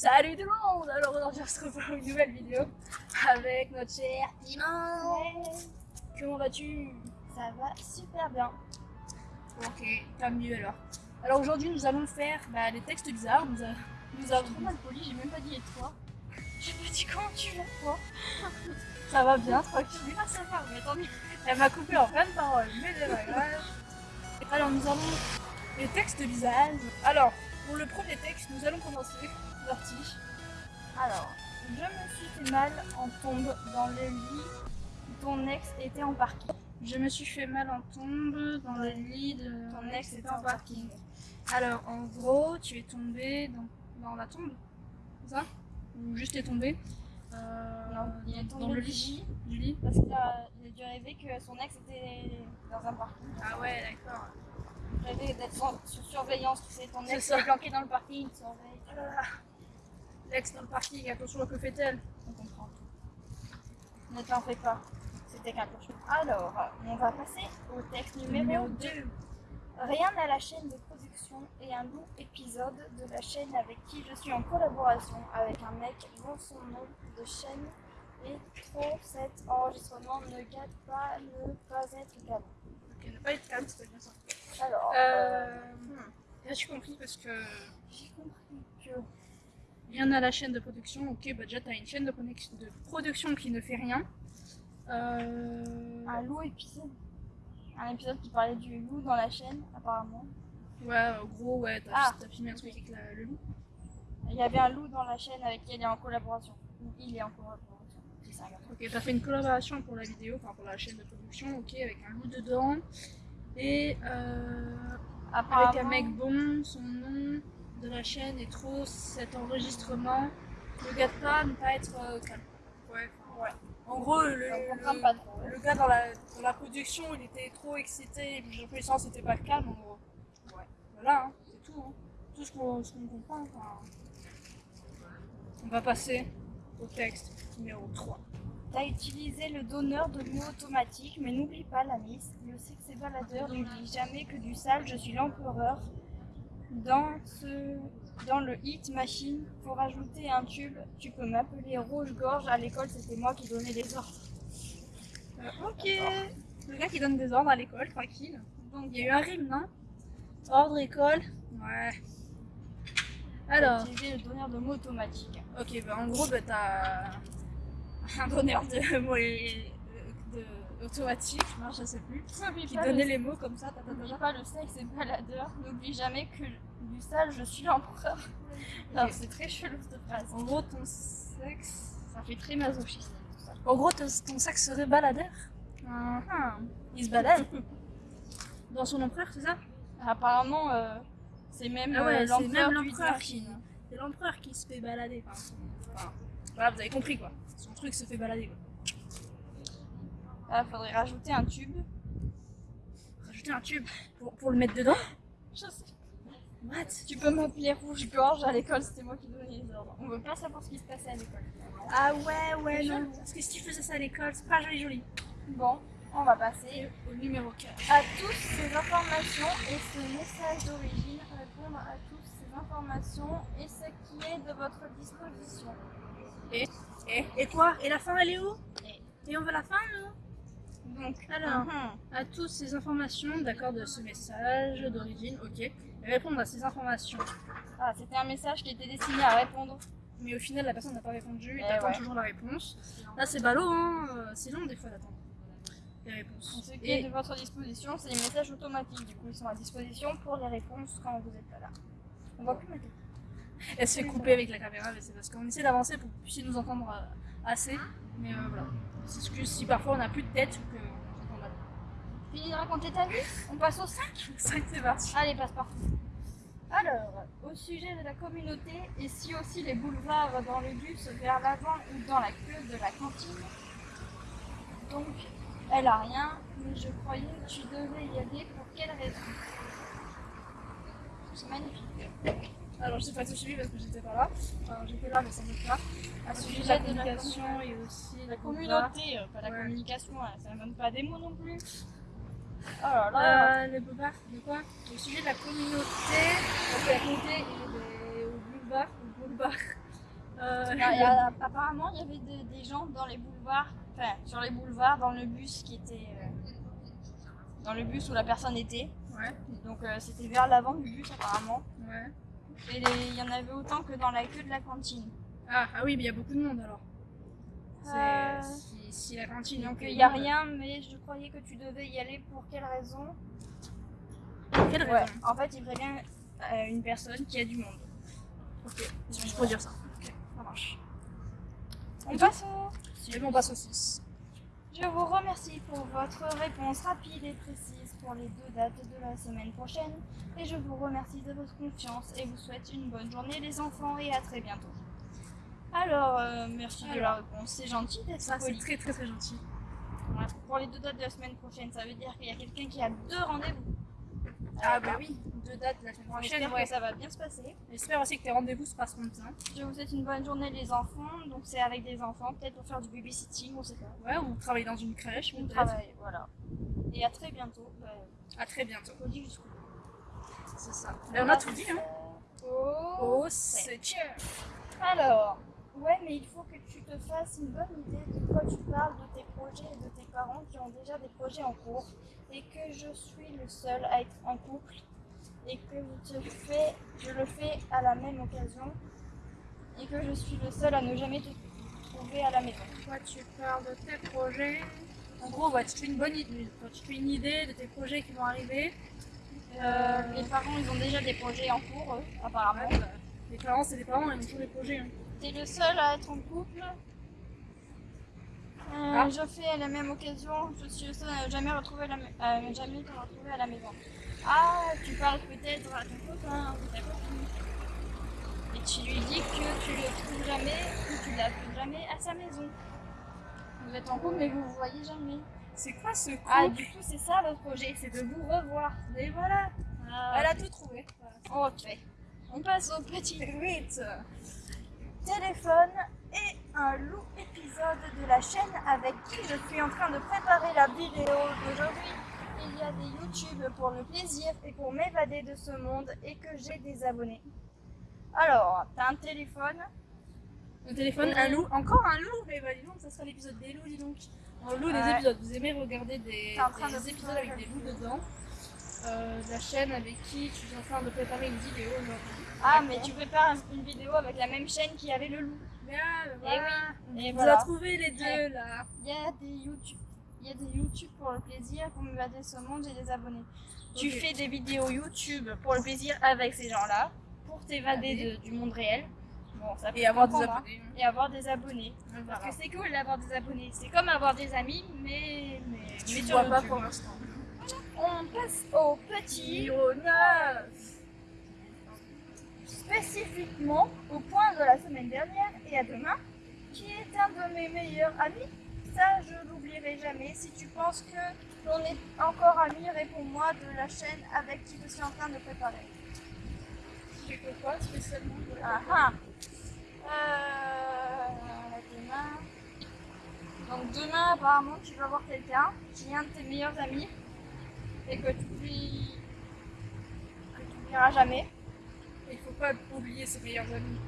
Salut tout le monde Alors aujourd'hui on se retrouve pour une nouvelle vidéo avec notre cher Timon Comment vas-tu? Ça va super bien. Ok, pas mieux alors. Alors aujourd'hui nous allons faire bah, des textes bizarres. Nous, a... nous avons... Trop mal poli, j'ai même pas dit et toi. J'ai pas dit comment tu vas toi Ça va bien, tranquille. Ah ça va, mais attendez, elle m'a coupé en pleine parole, mais c'est pas grave. Alors nous avons les textes bizarres. Alors, pour le premier texte, nous allons commencer. Parti. Alors, je me suis fait mal en tombe dans le lit où ton ex était en parking. Je me suis fait mal en tombe dans le lit de ton ex était en parking. Alors, en gros, tu es tombé dans, dans la tombe, c'est ça? Ou juste est tombé? Euh, Non, il est tombé dans le lit. Du lit parce qu'il a, il a dû rêver que son ex était dans un parking. Ah ouais, d'accord. Rêver d'être sur surveillance, tu sais, ton ex est planqué dans le parking, il surveille. Ah. L'ex dans le parking, attention, que fait-elle On comprend. Ne t'en fais pas, c'était qu'un cochon. Alors, on va passer au texte numéro 2. Rien à la chaîne de production et un long épisode de la chaîne avec qui je suis en collaboration avec un mec dont son nom de chaîne est trop. Cet enregistrement ne gâte pas ne pas être calme. Ok, ne pas être calme, c'est bien ça. Alors, euh, hmm. as-tu compris Parce que j'ai compris que rien à la chaîne de production. Ok, bah déjà, tu as une chaîne de, de, production qui ne fait rien. Euh... Un loup épisode. Un épisode qui parlait du loup dans la chaîne, apparemment. Ouais, en gros, ouais, t'as ah. filmé un truc avec la, le loup. Il y avait un loup dans la chaîne avec qui elle est en collaboration. Il est en collaboration. Ok, t'as fait une collaboration pour la vidéo, enfin pour la chaîne de production, ok, avec un loup dedans. Et euh, avec un mec bon, son nom de la chaîne est trop cet enregistrement ne gâte pas ne pas être euh, calme. Ouais, ouais. En gros, le, le, pas trop, le gars dans la, dans la, production, il était trop excité, et j'ai l'impression que c'était pas calme en gros. Ouais. Voilà, hein, c'est tout. Hein. Tout ce qu'on qu comprend. Enfin... On va passer au texte numéro 3. T'as utilisé le donneur de mots automatiques, mais n'oublie pas la miss. Le sexe baladeur n'oublie jamais que du sale, je suis l'empereur dans, ce, dans le hit machine, pour ajouter un tube, tu peux m'appeler Rouge-Gorge. À l'école, c'était moi qui donnais les ordres. Euh, ok. Le gars qui donne des ordres à l'école, tranquille. Donc, il y a eu un rime, non? Ordre, école. Ouais. Alors. Utiliser le donneur de mots automatique. Ok, bah en gros, bah, t'as un donneur de mots automatique, non, je sais plus, qui donnait les mots comme ça. N'oublie pas le sexe et baladeur. N'oublie jamais que du sale, je suis l'empereur. C'est très chelou cette phrase. En gros, ton sexe, ça fait très masochiste. En gros, ton, sexe serait baladeur uh Il se balade Dans son empereur, c'est ça? Apparemment, euh, c'est même ah ouais, l'empereur qui... C'est l'empereur qui se fait balader. Enfin, enfin, voilà, vous avez compris quoi. Son truc se fait balader quoi. Ah, faudrait rajouter un tube. Rajouter un tube pour, pour le mettre dedans Je sais. What? Tu peux m'appeler rouge-gorge à l'école, c'était moi qui donnais les ordres. On veut pas savoir ce qui se passait à l'école. Ah ouais, ouais, non. Parce que si tu faisais ça à l'école, c'est pas joli joli. Bon, on va passer au numéro 4. À toutes ces informations et ce message d'origine, répondre à toutes ces informations et ce qui est de votre disposition. Et Et, et quoi? Et la fin, elle est où? Et, et on veut la fin, non donc, alors, uh -huh. à toutes ces informations, d'accord, de ce message d'origine, ok, répondre à ces informations. Ah, c'était un message qui était destiné à répondre. Mais au final, la personne n'a pas répondu, et t'attends ouais. toujours la réponse. Là, c'est ballot, hein, c'est long des fois d'attendre les réponses. Ce qui et... est de votre disposition, c'est les messages automatiques, du coup, ils sont à disposition pour les réponses quand vous êtes pas là. On voit plus ma tête. Elle se fait couper avec la caméra, mais c'est parce qu'on essaie d'avancer pour que vous puissiez nous entendre assez, mais euh, voilà. C'est ce que si parfois on n'a plus de tête ou que Fini de raconter ta vie On passe au 5 5 c'est parti. Allez, passe partout. Alors, au sujet de la communauté, et si aussi les boulevards dans le bus vers l'avant ou dans la queue de la cantine Donc, elle a rien, mais je croyais que tu devais y aller pour quelle raison? C'est magnifique. Alors, je sais pas tout suivi parce que j'étais pas là. Enfin, j'étais là, mais ça ne pas. À sujet de la communication et aussi la communauté, euh, pas la ouais. communication, ça ne donne pas des mots non plus. Oh là là. Euh, le boulevard, de quoi? Au sujet de la communauté, donc la communauté au boulevard, au boulevard. Euh, y a- apparemment, il y avait des, des gens dans les boulevards, enfin, sur les boulevards, dans le bus qui était. euh, dans le bus où la personne était. Ouais, Donc, euh, c'était vers l'avant du bus, apparemment. ouais. Et il y en avait autant que dans la queue de la cantine. Ah, ah oui, mais il y a beaucoup de monde alors. Euh, Si, si la cantine Donc, il n'y a rien, mais je croyais que tu devais y aller pour quelle raison Pour quelle Ouais, raison en fait, il prévient euh, une personne qui a du monde. Ok, c'est juste pour dire ça. Ok, ça marche. On passe au... Si on passe au 6. Je vous remercie pour votre réponse rapide et précise pour les deux dates de la semaine prochaine et je vous remercie de votre confiance et vous souhaite une bonne journée les enfants et à très bientôt. Alors, euh, merci de la réponse, c'est gentil d'être Ça, c'est très très très gentil. Pour les deux dates de la semaine prochaine, ça veut dire qu'il y a quelqu'un qui a deux rendez-vous. Ah bah oui, deux dates la semaine prochaine, J'espère ouais. que ça va bien se passer. J'espère aussi que tes rendez-vous se passeront bien. Je vous souhaite une bonne journée les enfants, donc c'est avec des enfants, peut-être pour faire du babysitting, on sait pas. Ouais, on travaille dans une crèche, On travaille, voilà. Et à très bientôt. À très bientôt. C'est ça. On a tout dit, hein. Oh. C'est. Alors, ouais, mais il faut que tu te fasses une bonne idée de quoi tu parles, de tes projets et de tes parents qui ont déjà des projets en cours, et que je suis le seul à être en couple, et que je, te fais, je le fais à la même occasion, et que je suis le seul à ne jamais te trouver à la maison. Toi, tu parles de tes projets. En gros, ouais, tu te fais une bonne idée. Tu te fais une idée de tes projets qui vont arriver. Euh, les parents, ils ont déjà des projets en cours, eux, apparemment. Ouais, bah, les parents, c'est des parents, ils ont toujours des projets. hein. T'es le seul à être en couple? Euh, Ah. Je fais à la même occasion, je suis le seul à jamais, retrouver la, euh, jamais te retrouver à la maison. Ah, tu parles peut-être à ton copain ou ta copine. Et tu lui dis que tu le trouves jamais ou tu l'appelles jamais à sa maison. Vous êtes en couple mais vous vous voyez jamais. C'est quoi ce couple Ah, du coup, c'est ça votre projet, c'est de vous revoir. Et voilà, Ah, elle a tout trouvé. Ok. On passe au petit Vite. téléphone et un loup épisode de la chaîne avec qui je suis en train de préparer la vidéo d'aujourd'hui. Il y a des YouTube pour le plaisir et pour m'évader de ce monde et que j'ai des abonnés. Alors, t'as un téléphone, Le téléphone, un loup, encore un loup Mais bah dis donc, ça sera l'épisode des loups, dis donc. On loue des épisodes, vous aimez regarder des, T'es en train des de épisodes avec des loups dedans. Euh, la chaîne avec qui tu es en train de préparer une vidéo aujourd'hui. ah mais tu prépares une vidéo avec la même chaîne qui avait le loup. Bien, voilà. Et Vous voilà. a trouvé les deux là. Il y a des YouTube, il y a des YouTube pour le plaisir, pour m'évader de ce monde, j'ai des abonnés. Tu fais des vidéos YouTube pour le plaisir avec ces gens-là, pour t'évader de- du monde réel. Bon, ça peut Et avoir des comprendre, hein. abonnés. Et avoir des abonnés. Voilà. Parce que c'est cool d'avoir des abonnés. C'est comme avoir des amis, mais, mais, Tu ne sur vois pas pour l'instant. On passe au petit, Numéro 9. spécifiquement au point de la semaine dernière et à demain, qui est un de mes meilleurs amis. Ça, je l'oublierai jamais. Si tu penses que l'on est encore amis, réponds-moi de la chaîne avec qui je suis en train de préparer. Tu fais quoi spécialement Ah ah. Euh, demain. Donc demain, apparemment, tu vas voir quelqu'un qui est un de tes meilleurs amis et que tu lui que tu oublieras jamais. Il faut pas oublier ses meilleurs amis.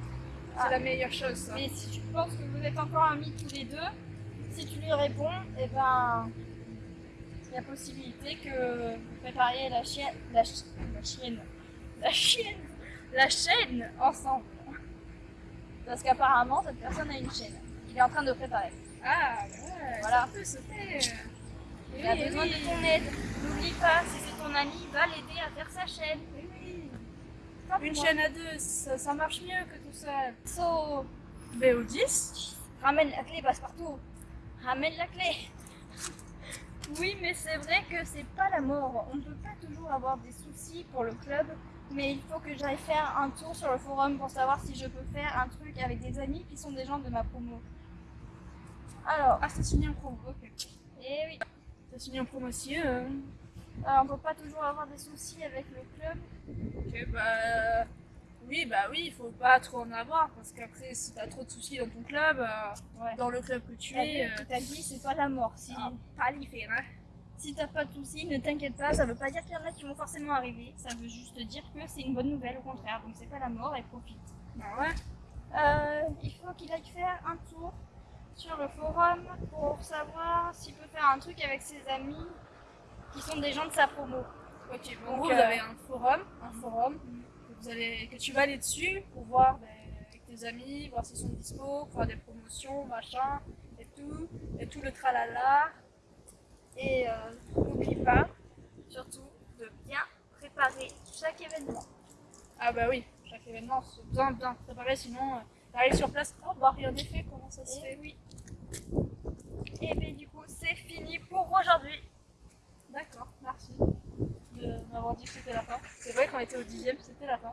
C'est Ah. la meilleure chose ça. Mais si tu penses que vous êtes encore amis tous les deux, si tu lui réponds, et ben il y a possibilité que vous prépariez la chienne, la, chi- la chienne, la chienne, la chaîne ensemble. Parce qu'apparemment cette personne a une chaîne. Il est en train de préparer. Ah ouais, Voilà. ça peut faire. Il a besoin de ton aide. N'oublie pas, si c'est ton ami, va l'aider à faire sa chaîne. Oui, oui. Une chaîne à deux, ça, ça marche mieux que tout seul. So, BO10 Ramène la clé, passe partout. Ramène la clé. Oui, mais c'est vrai que c'est pas la mort. On ne peut pas toujours avoir des soucis pour le club, mais il faut que j'aille faire un tour sur le forum pour savoir si je peux faire un truc avec des amis qui sont des gens de ma promo. Alors, Ah, c'est signé en promo, ok. eh oui, C'est signé en promotion. euh, alors, on peut pas toujours avoir des soucis avec le club? Ok, bah. Oui, bah oui, il faut pas trop en avoir parce qu'après, si t'as trop de soucis dans ton club, euh, Ouais. dans le club que tu es, vie qui t'a dit, c'est pas la mort. Si, Ah. pas faire, hein. Si t'as pas de soucis, ne t'inquiète pas, ça veut pas dire qu'il y en a qui vont forcément arriver. Ça veut juste dire que c'est une bonne nouvelle, au contraire. Donc c'est pas la mort et profite. Bah ouais. Euh, il faut qu'il aille faire un tour sur le forum pour savoir s'il peut faire un truc avec ses amis qui sont des gens de sa promo. Ok, bon, euh, vous avez un forum, un forum que, vous allez, que tu vas aller dessus pour voir ben, avec tes amis, voir s'ils sont dispo, faire des promotions, machin, et tout, et tout le tralala. Et euh, n'oublie pas, surtout, de bien préparer chaque événement. Ah bah oui, chaque événement, c'est bien bien préparé, sinon euh, t'arrives sur place, oh bah rien n'est fait, comment ça se Et fait oui. Et bien du coup, c'est fini pour aujourd'hui. D'accord, merci de m'avoir dit que c'était la fin. C'est vrai qu'on était au dixième, c'était la fin.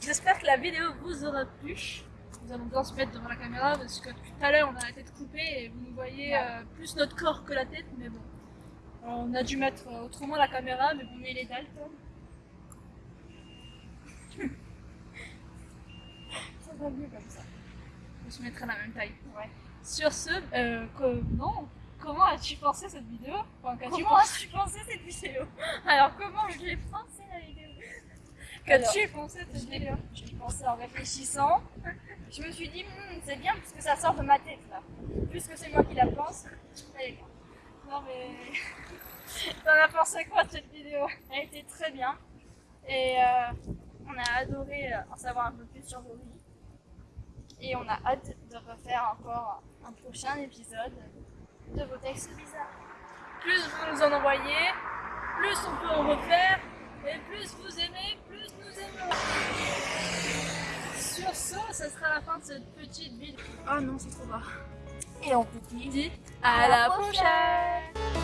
J'espère que la vidéo vous aura plu. Nous allons bien se mettre devant la caméra parce que tout à l'heure on a la tête coupée et vous nous voyez Ouais. euh, plus notre corps que la tête, mais bon. Alors, on a dû mettre euh, autrement la caméra, mais bon, il est Dalton. Ça va mieux comme ça. On se mettrait la même taille. Ouais. Sur ce, euh, comment as-tu pensé cette vidéo? Enfin, Comment as-tu pensé cette vidéo? Alors comment Je l'ai pensé la vidéo? qu'as-tu pensé de cette vidéo? je l'ai pensé en réfléchissant. Je me suis dit, Hmm, c'est bien parce que ça sort de ma tête là. Plus que c'est moi qui la pense, elle est bien. Non mais... T'en as pensé quoi de cette vidéo? Elle était très bien. Et euh, on a adoré euh, en savoir un peu plus sur vos vies. Et on a hâte de refaire encore un prochain épisode de vos textes bizarres. Plus vous nous en envoyez, plus on peut en refaire, et plus vous aimez, plus nous aimons. Sur ce, ça sera la fin de cette petite vidéo. Oh non, c'est trop bas. Et on vous dit À à la la prochaine prochaine